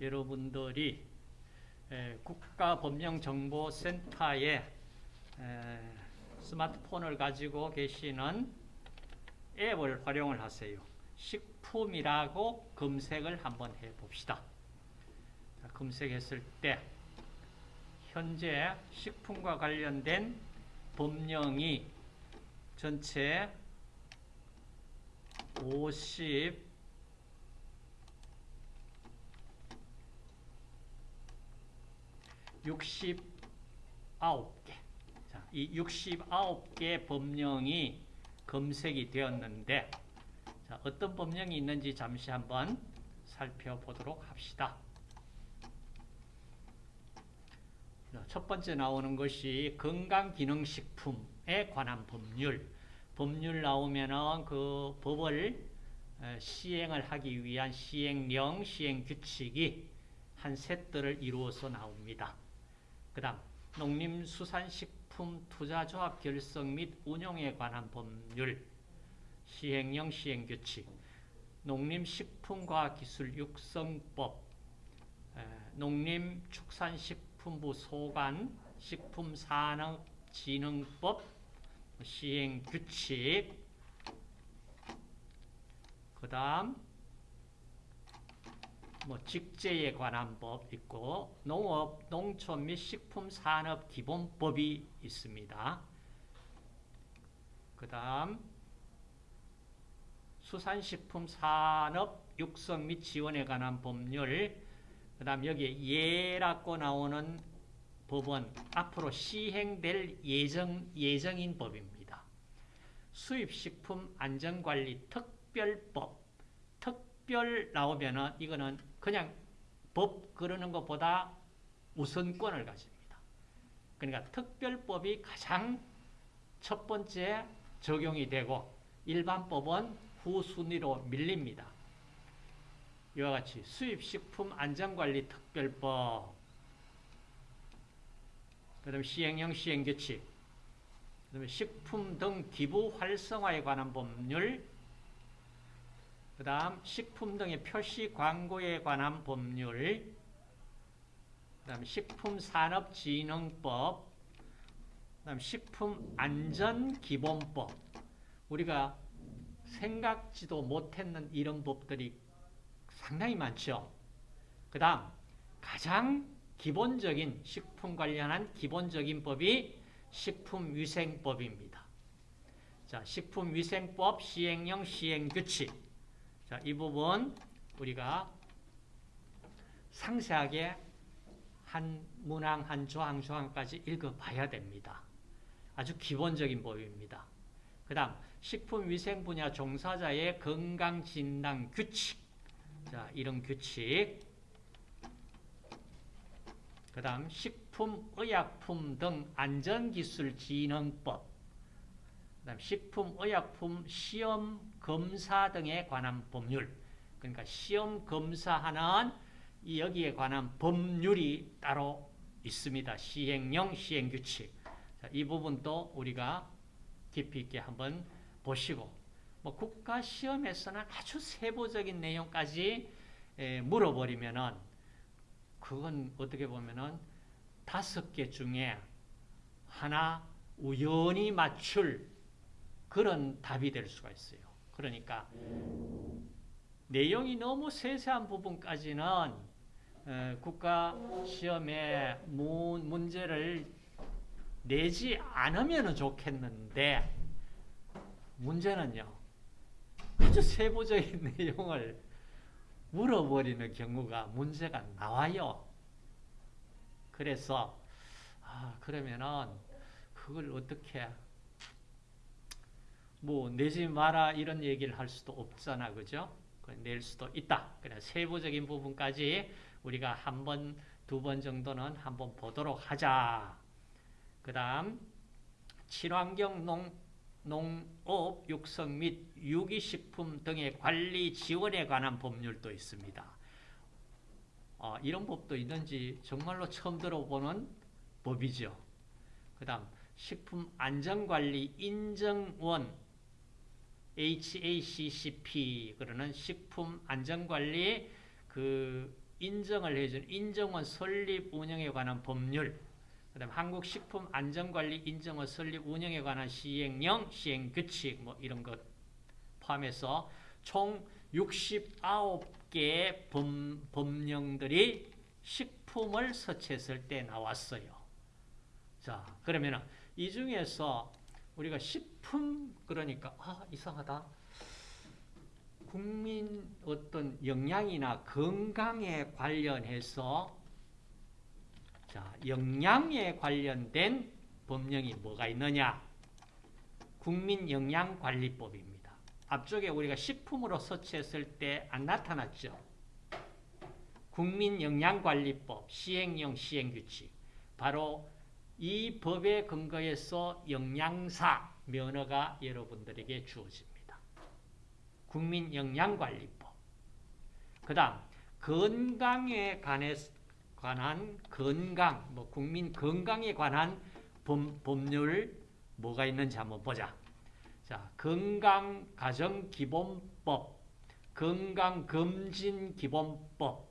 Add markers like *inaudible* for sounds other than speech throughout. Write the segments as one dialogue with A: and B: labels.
A: 여러분들이 국가법령정보센터에 스마트폰을 가지고 계시는 앱을 활용을 하세요. 식품이라고 검색을 한번 해봅시다. 검색했을 때 현재 식품과 관련된 법령이 전체 50 69개. 자, 이 69개 법령이 검색이 되었는데 자, 어떤 법령이 있는지 잠시 한번 살펴보도록 합시다. 첫 번째 나오는 것이 건강기능식품에 관한 법률. 법률 나오면은 그 법을 시행을 하기 위한 시행령, 시행규칙이 한 세트를 이루어서 나옵니다. 그 다음 농림수산식품 투자조합 결성 및 운용에 관한 법률, 시행령, 시행규칙, 농림식품과기술 육성법, 농림축산식품부 소관, 식품산업진흥법, 시행규칙, 그 다음 뭐 직제에 관한 법 있고 농업, 농촌 및 식품 산업 기본법이 있습니다. 그 다음 수산식품 산업 육성 및 지원에 관한 법률 그 다음 여기 예라고 나오는 법은 앞으로 시행될 예정, 예정인 법입니다. 수입식품 안전관리 특별법 특별 나오면은 이거는 그냥 법 그러는 것보다 우선권을 가집니다. 그러니까 특별법이 가장 첫 번째 적용이 되고 일반법은 후순위로 밀립니다. 이와 같이 수입식품 안전관리 특별법 그 다음에 시행령 시행규칙 그 다음에 식품 등 기부 활성화에 관한 법률 그 다음 식품 등의 표시 광고에 관한 법률 그 다음 식품산업진흥법 그 다음 식품안전기본법 우리가 생각지도 못했는 이런 법들이 상당히 많죠. 그 다음 가장 기본적인 식품 관련한 기본적인 법이 식품위생법입니다. 자, 식품위생법 시행령 시행규칙 자, 이 부분 우리가 상세하게 한 문항, 한 조항, 조항까지 읽어봐야 됩니다. 아주 기본적인 법입니다. 그 다음 식품위생 분야 종사자의 건강진단 규칙 자, 이런 규칙 그 다음 식품, 의약품 등 안전기술진흥법 그 다음 식품, 의약품 시험 검사 등에 관한 법률 그러니까 시험 검사하는 여기에 관한 법률이 따로 있습니다. 시행령, 시행규칙 자, 이 부분도 우리가 깊이 있게 한번 보시고 뭐 국가 시험에서는 아주 세부적인 내용까지 에, 물어버리면은 그건 어떻게 보면은 다섯 개 중에 하나 우연히 맞출 그런 답이 될 수가 있어요. 그러니까 내용이 너무 세세한 부분까지는 국가 시험에 문제를 내지 않으면 좋겠는데 문제는요. 아주 세부적인 *laughs* 내용을 물어버리는 경우가 문제가 나와요. 그래서 아 그러면은 그걸 어떻게 뭐 내지 마라 이런 얘기를 할 수도 없잖아. 그죠? 낼 수도 있다. 그래 세부적인 부분까지 우리가 한 번, 두 번 정도는 한번 보도록 하자. 그 다음 친환경 농, 농업 육성 및 유기식품 등의 관리 지원에 관한 법률도 있습니다. 어, 이런 법도 있는지 정말로 처음 들어보는 법이죠. 그 다음 식품안전관리 인정원 HACCP 그러는 식품 안전관리 그 인정을 해준 인정원 설립 운영에 관한 법률 그다음 한국 식품 안전관리 인정원 설립 운영에 관한 시행령, 시행 규칙 뭐 이런 것 포함해서 총 69개의 법, 법령들이 식품을 서치했을 때 나왔어요. 자, 그러면 이 중에서 우리가 식품 그러니까 아 이상하다. 국민 어떤 영양이나 건강에 관련해서 자 영양에 관련된 법령이 뭐가 있느냐? 국민영양관리법입니다. 앞쪽에 우리가 식품으로 서치했을 때 안 나타났죠. 국민영양관리법 시행령 시행규칙 바로 이 법에 근거해서 영양사 면허가 여러분들에게 주어집니다. 국민영양관리법 그 다음 건강에 관한 건강, 뭐 국민 건강에 관한 법, 법률 뭐가 있는지 한번 보자. 자, 건강가정기본법, 건강검진기본법,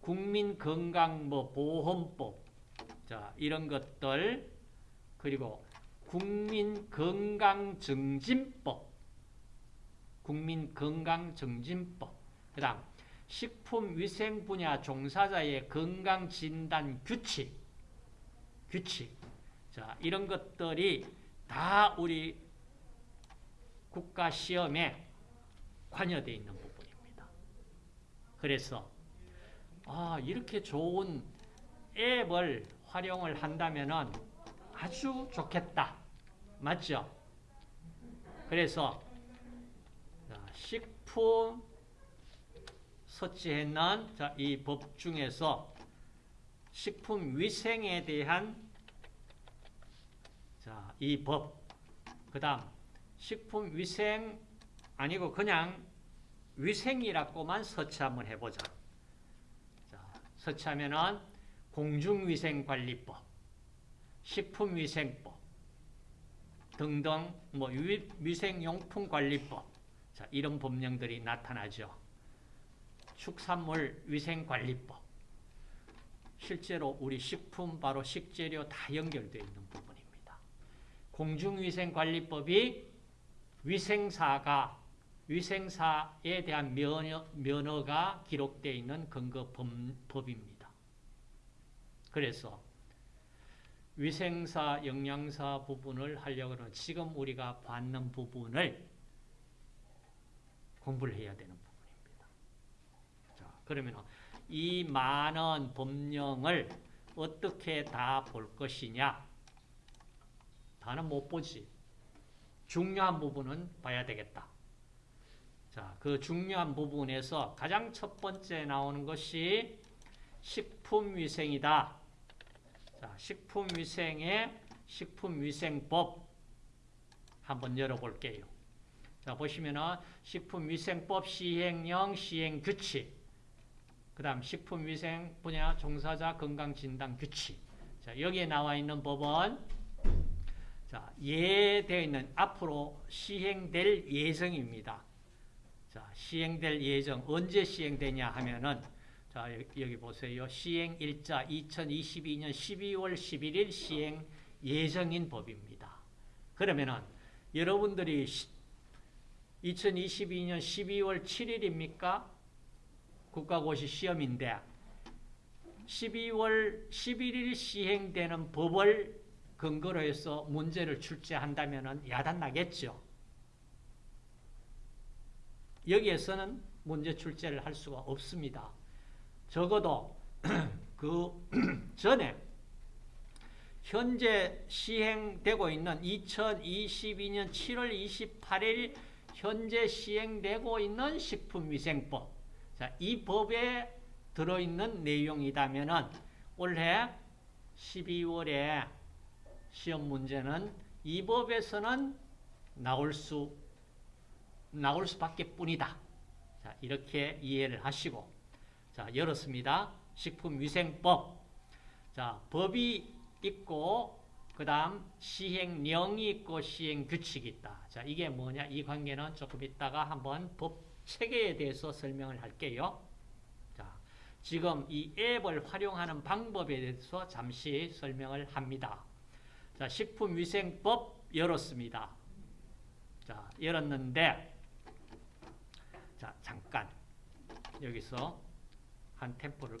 A: 국민건강보험법, 자, 이런 것들, 그리고 국민건강증진법, 국민건강증진법, 그 다음, 식품위생 분야 종사자의 건강진단 규칙, 규칙, 자, 이런 것들이 다 우리 국가시험에 관여되어 있는 부분입니다. 그래서 아, 이렇게 좋은 앱을 활용을 한다면 아주 좋겠다. 맞죠? 그래서 식품 서치했는 이 법 중에서 식품 위생에 대한 자, 이 법. 그 다음 식품 위생 아니고 그냥 위생이라고만 서치 한번 해보자. 자, 서치하면은 공중위생관리법, 식품위생법 등등 뭐 위생용품관리법 자, 이런 법령들이 나타나죠. 축산물 위생관리법 실제로 우리 식품 바로 식재료 다 연결되어 있는 부분입니다. 공중위생관리법이 위생사가 위생사에 대한 면허, 면허가 기록되어 있는 근거 법입니다. 그래서 위생사, 영양사 부분을 하려고 하면 지금 우리가 받는 부분을 공부를 해야 되는 부분입니다. 자, 그러면 이 많은 법령을 어떻게 다 볼 것이냐? 다는 못 보지. 중요한 부분은 봐야 되겠다. 자, 그 중요한 부분에서 가장 첫 번째 나오는 것이 식품위생이다. 자, 식품위생의 식품위생법 한번 열어볼게요. 자, 보시면은 식품위생법 시행령 시행규칙 그 다음 식품위생 분야 종사자 건강진단 규칙 자, 여기에 나와 있는 법은 자, 예되어 있는 앞으로 시행될 예정입니다. 자, 시행될 예정 언제 시행되냐 하면은 자, 여기 보세요. 시행 일자 2022년 12월 11일 시행 예정인 법입니다. 그러면은 여러분들이 2022년 12월 7일입니까? 국가고시 시험인데 12월 11일 시행되는 법을 근거로 해서 문제를 출제한다면 야단 나겠죠. 여기에서는 문제 출제를 할 수가 없습니다. 적어도 *clears throat* 그 *clears throat* 전에 현재 시행되고 있는 2022년 7월 28일 현재 시행되고 있는 식품위생법 자, 이 법에 들어있는 내용이다면 올해 12월에 시험 문제는 이 법에서는 나올 수 나올 수밖에 뿐이다. 자, 이렇게 이해를 하시고 자, 열었습니다. 식품위생법. 자, 법이 있고 그 다음 시행령이 있고 시행규칙이 있다. 자, 이게 뭐냐? 이 관계는 조금 이따가 한번 법 체계에 대해서 설명을 할게요. 자, 지금 이 앱을 활용하는 방법에 대해서 잠시 설명을 합니다. 자, 식품위생법 열었습니다. 자, 열었는데 자, 잠깐 여기서 한 템포를